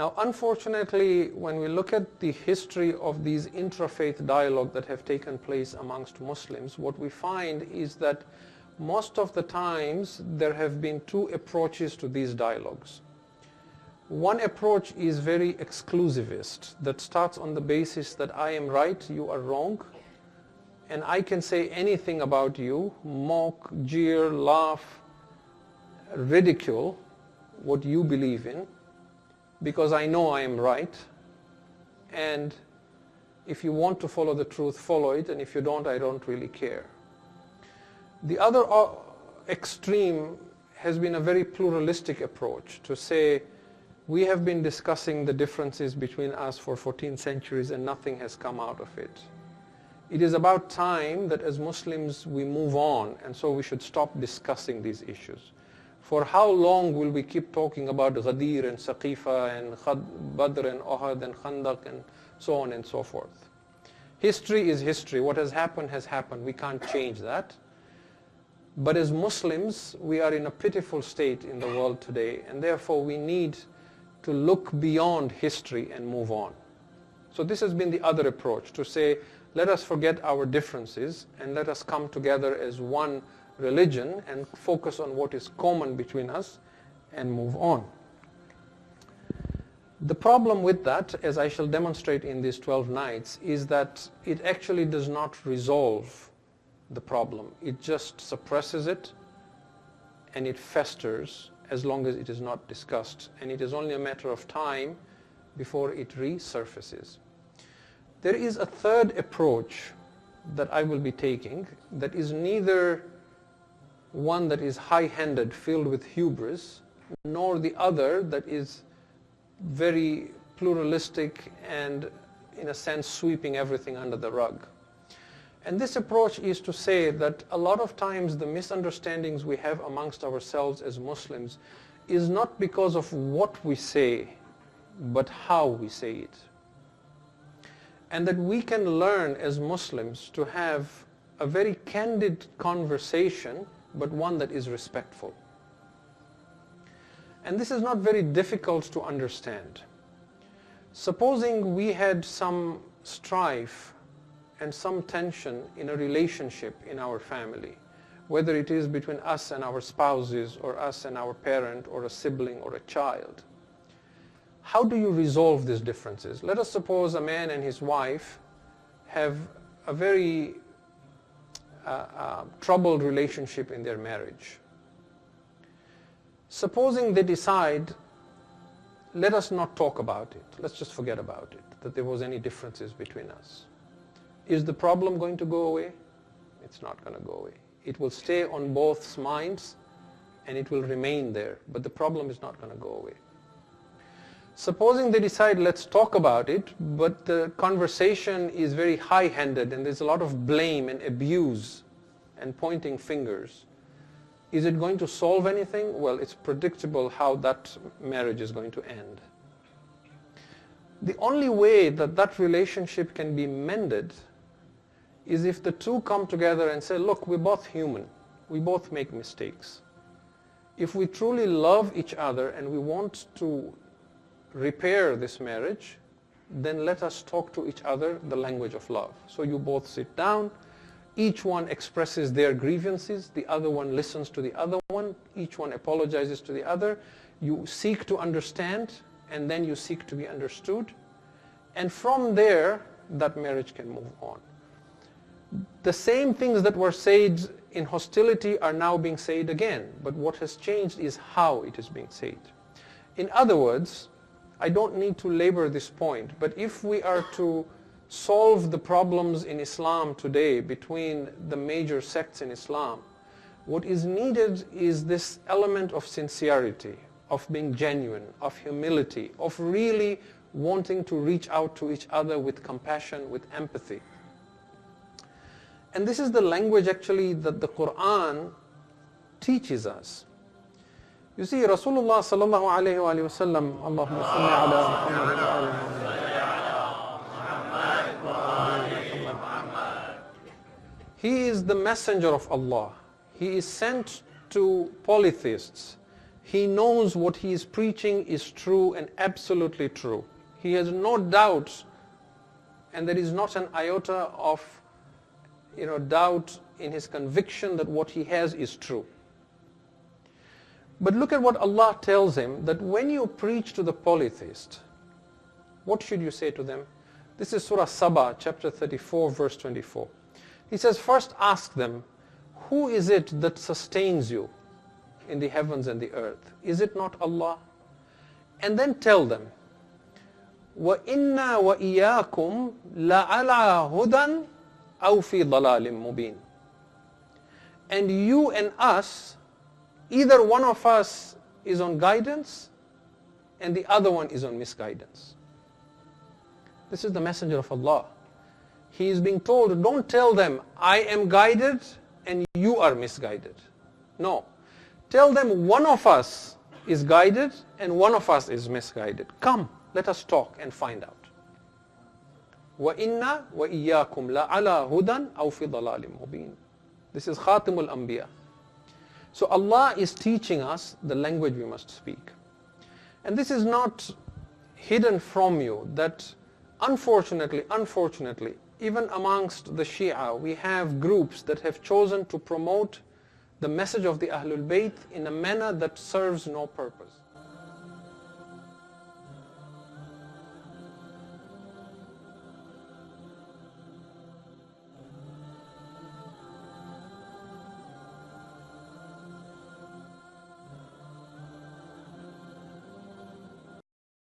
Now, unfortunately, when we look at the history of these intrafaith dialogue that have taken place amongst Muslims, what we find is that most of the times there have been two approaches to these dialogues. One approach is very exclusivist that starts on the basis that I am right, you are wrong, and I can say anything about you, mock, jeer, laugh, ridicule what you believe in because I know I am right and if you want to follow the truth, follow it and if you don't, I don't really care. The other uh, extreme has been a very pluralistic approach to say we have been discussing the differences between us for 14 centuries and nothing has come out of it. It is about time that as Muslims we move on and so we should stop discussing these issues. For how long will we keep talking about Ghadir and Saqifa and Badr and Uhud and Khandaq and so on and so forth? History is history. What has happened has happened. We can't change that. But as Muslims, we are in a pitiful state in the world today, and therefore we need to look beyond history and move on. So this has been the other approach, to say, let us forget our differences and let us come together as one religion and focus on what is common between us and move on. The problem with that, as I shall demonstrate in these 12 nights, is that it actually does not resolve the problem. It just suppresses it and it festers as long as it is not discussed. And it is only a matter of time before it resurfaces. There is a third approach that I will be taking that is neither one that is high-handed, filled with hubris, nor the other that is very pluralistic and in a sense sweeping everything under the rug. And this approach is to say that a lot of times the misunderstandings we have amongst ourselves as Muslims is not because of what we say, but how we say it. And that we can learn as Muslims to have a very candid conversation, but one that is respectful. And this is not very difficult to understand. Supposing we had some strife and some tension in a relationship in our family, whether it is between us and our spouses or us and our parent or a sibling or a child. How do you resolve these differences? Let us suppose a man and his wife have a very uh, troubled relationship in their marriage. Supposing they decide, let us not talk about it, let's just forget about it, that there was any differences between us. Is the problem going to go away? It's not going to go away. It will stay on both minds and it will remain there, but the problem is not going to go away. Supposing they decide, let's talk about it, but the conversation is very high-handed and there's a lot of blame and abuse and pointing fingers. Is it going to solve anything? Well, it's predictable how that marriage is going to end. The only way that that relationship can be mended is if the two come together and say, look, we're both human. We both make mistakes. If we truly love each other and we want to repair this marriage, then let us talk to each other the language of love. So you both sit down, each one expresses their grievances, the other one listens to the other one, each one apologizes to the other. You seek to understand, and then you seek to be understood. And from there, that marriage can move on the same things that were said in hostility are now being said again. But what has changed is how it is being said. In other words, I don't need to labor this point, but if we are to solve the problems in Islam today between the major sects in Islam, what is needed is this element of sincerity, of being genuine, of humility, of really wanting to reach out to each other with compassion, with empathy. And this is the language actually that the Quran teaches us. You see, Rasulullah sallallahu alayhi wa sallam, Allahumma salli ala Muhammad He is the messenger of Allah. He is sent to polytheists. he knows what he is preaching is true and absolutely true. He has no doubts and there is not an iota of you know, doubt in his conviction that what he has is true. But look at what Allah tells him that when you preach to the polytheist, what should you say to them? This is Surah Saba, chapter 34, verse 24. He says, first ask them, who is it that sustains you in the heavens and the earth? Is it not Allah? And then tell them, وَإِنَّا وَإِيَّاكُمْ لَعَلَى هُدًى أَوْ فِي ضَلَالٍ مُبِينٍ And you and us, either one of us is on guidance and the other one is on misguidance. This is the messenger of Allah. He is being told, don't tell them, I am guided and you are misguided. No. Tell them one of us is guided and one of us is misguided. Come, let us talk and find out. وَإِنَّا وَإِيَّاكُمْ لَعَلَى هُدًى أَوْ فِي ضَلَالٍ مُبِينٍ This is Khatimul Anbiya. So Allah is teaching us the language we must speak. And this is not hidden from you that unfortunately, unfortunately, even amongst the Shia, we have groups that have chosen to promote the message of the Ahlul Bayt in a manner that serves no purpose.